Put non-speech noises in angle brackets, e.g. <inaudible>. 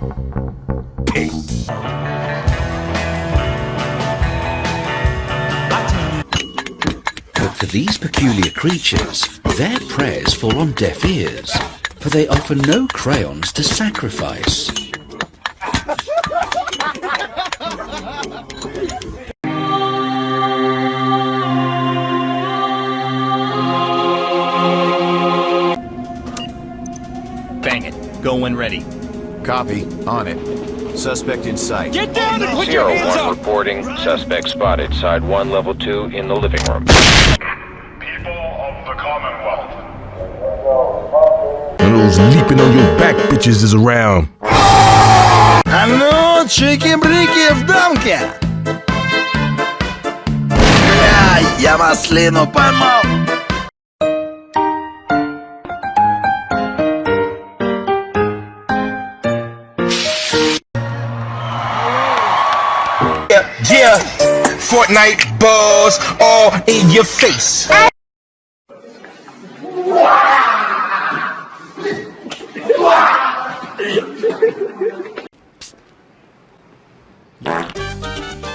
But for these peculiar creatures, their prayers fall on deaf ears, for they offer no crayons to sacrifice. Bang it. Go when ready. Copy. On it. Suspect in sight. Get down and put your Zero hands one up! reporting. Suspect spotted. Side one, level two, in the living room. People of the Commonwealth. One of those leaping on your back bitches is around. А ну, чики-брики в дамке! Бля, я маслину поймал! Yeah, yeah. Fortnite balls all in your face. Psst. <laughs>